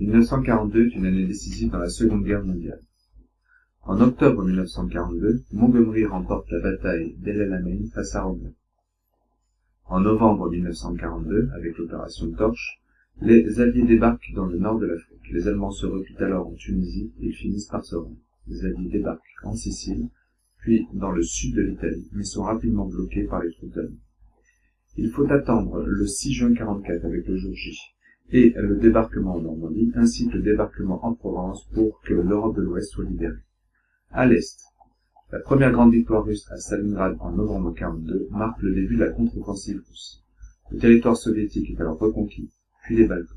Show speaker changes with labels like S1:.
S1: 1942 est une année décisive dans la Seconde Guerre mondiale. En octobre 1942, Montgomery remporte la bataille d'El Alamein face à Rommel. En novembre 1942, avec l'opération Torche, les Alliés débarquent dans le nord de l'Afrique. Les Allemands se replient alors en Tunisie et finissent par se rendre. Les Alliés débarquent en Sicile, puis dans le sud de l'Italie, mais sont rapidement bloqués par les troupes allemandes. Il faut attendre le 6 juin 44 avec le jour J et le débarquement en Normandie, ainsi que le débarquement en Provence pour que l'Europe de l'Ouest soit libérée. À l'Est, la première grande victoire russe à Stalingrad en novembre 42 marque le début de la contre-offensive russe. Le territoire soviétique est alors reconquis, puis les Balkans.